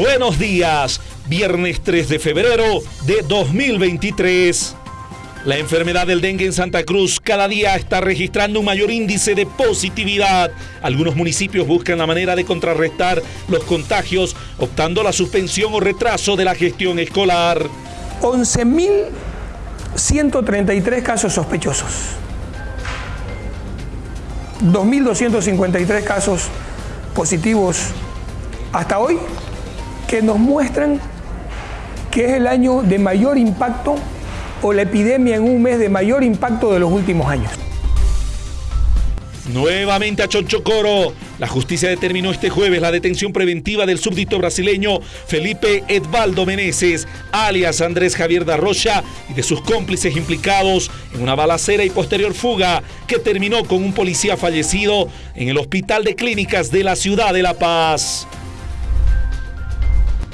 Buenos días, viernes 3 de febrero de 2023. La enfermedad del dengue en Santa Cruz cada día está registrando un mayor índice de positividad. Algunos municipios buscan la manera de contrarrestar los contagios, optando la suspensión o retraso de la gestión escolar. 11.133 casos sospechosos. 2.253 casos positivos hasta hoy que nos muestran que es el año de mayor impacto o la epidemia en un mes de mayor impacto de los últimos años. Nuevamente a Chonchocoro. La justicia determinó este jueves la detención preventiva del súbdito brasileño Felipe Edvaldo Meneses, alias Andrés Javier da Rocha, y de sus cómplices implicados en una balacera y posterior fuga que terminó con un policía fallecido en el Hospital de Clínicas de la ciudad de La Paz.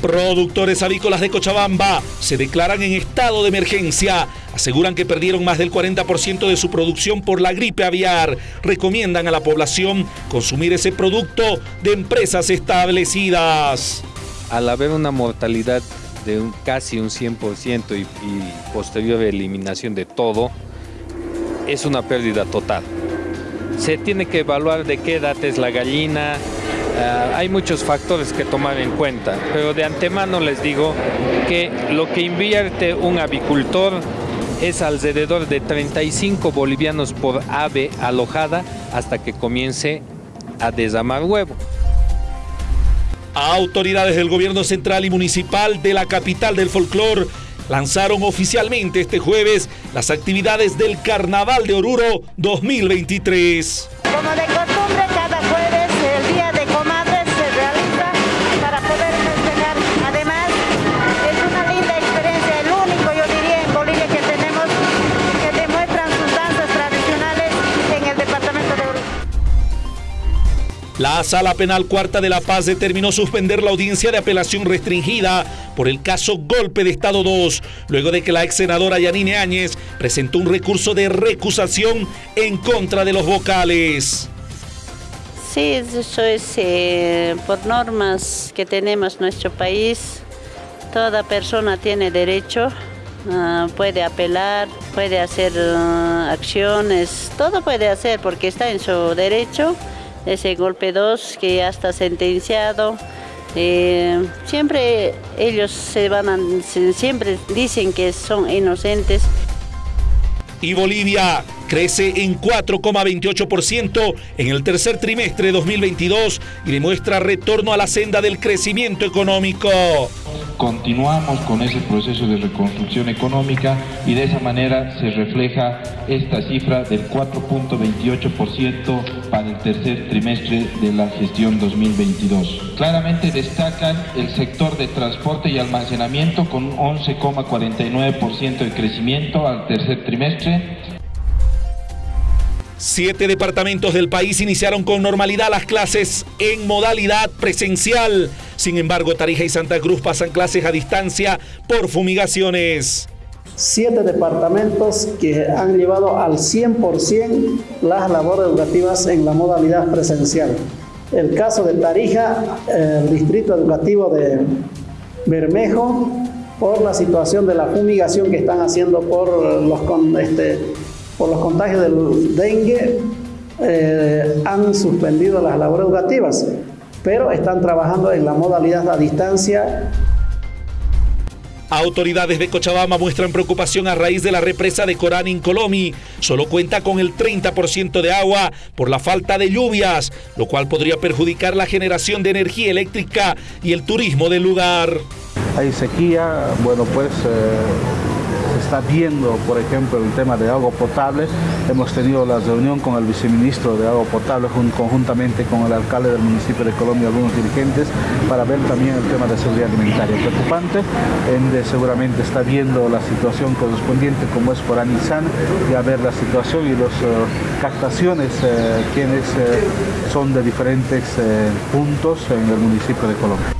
Productores avícolas de Cochabamba se declaran en estado de emergencia. Aseguran que perdieron más del 40% de su producción por la gripe aviar. Recomiendan a la población consumir ese producto de empresas establecidas. Al haber una mortalidad de casi un 100% y, y posterior eliminación de todo, es una pérdida total. Se tiene que evaluar de qué edad es la gallina, Uh, hay muchos factores que tomar en cuenta, pero de antemano les digo que lo que invierte un avicultor es alrededor de 35 bolivianos por ave alojada hasta que comience a desamar huevo. Autoridades del gobierno central y municipal de la capital del folclor lanzaron oficialmente este jueves las actividades del Carnaval de Oruro 2023. La Sala Penal Cuarta de La Paz determinó suspender la audiencia de apelación restringida por el caso Golpe de Estado 2, luego de que la ex senadora Yanine Áñez presentó un recurso de recusación en contra de los vocales. Sí, eso es eh, por normas que tenemos en nuestro país. Toda persona tiene derecho, uh, puede apelar, puede hacer uh, acciones, todo puede hacer porque está en su derecho. Ese golpe 2 que ya está sentenciado. Eh, siempre ellos se van a, siempre dicen que son inocentes. Y Bolivia crece en 4,28% en el tercer trimestre de 2022 y demuestra retorno a la senda del crecimiento económico. Continuamos con ese proceso de reconstrucción económica y de esa manera se refleja esta cifra del 4.28% para el tercer trimestre de la gestión 2022. Claramente destacan el sector de transporte y almacenamiento con un 11,49% de crecimiento al tercer trimestre Siete departamentos del país iniciaron con normalidad las clases en modalidad presencial. Sin embargo, Tarija y Santa Cruz pasan clases a distancia por fumigaciones. Siete departamentos que han llevado al 100% las labores educativas en la modalidad presencial. El caso de Tarija, el distrito educativo de Bermejo, por la situación de la fumigación que están haciendo por los este, por los contagios del dengue eh, han suspendido las labores educativas, pero están trabajando en la modalidad a distancia. Autoridades de Cochabamba muestran preocupación a raíz de la represa de Corán en Colomi. Solo cuenta con el 30% de agua por la falta de lluvias, lo cual podría perjudicar la generación de energía eléctrica y el turismo del lugar. Hay sequía, bueno pues... Eh está viendo, por ejemplo, el tema de agua potable. Hemos tenido la reunión con el viceministro de agua potable conjuntamente con el alcalde del municipio de Colombia algunos dirigentes para ver también el tema de seguridad alimentaria. Preocupante, Ende seguramente está viendo la situación correspondiente como es por Anisan y a ver la situación y las uh, captaciones uh, quienes uh, son de diferentes puntos en el municipio de Colombia.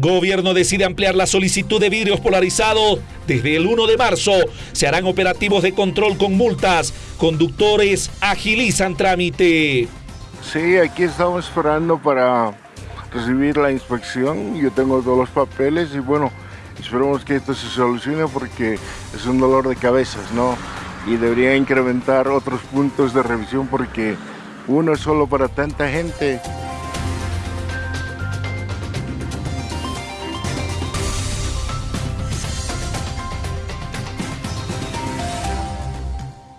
Gobierno decide ampliar la solicitud de vidrios polarizados. Desde el 1 de marzo se harán operativos de control con multas. Conductores agilizan trámite. Sí, aquí estamos esperando para recibir la inspección, yo tengo todos los papeles y bueno, esperemos que esto se solucione porque es un dolor de cabezas, ¿no? Y debería incrementar otros puntos de revisión porque uno es solo para tanta gente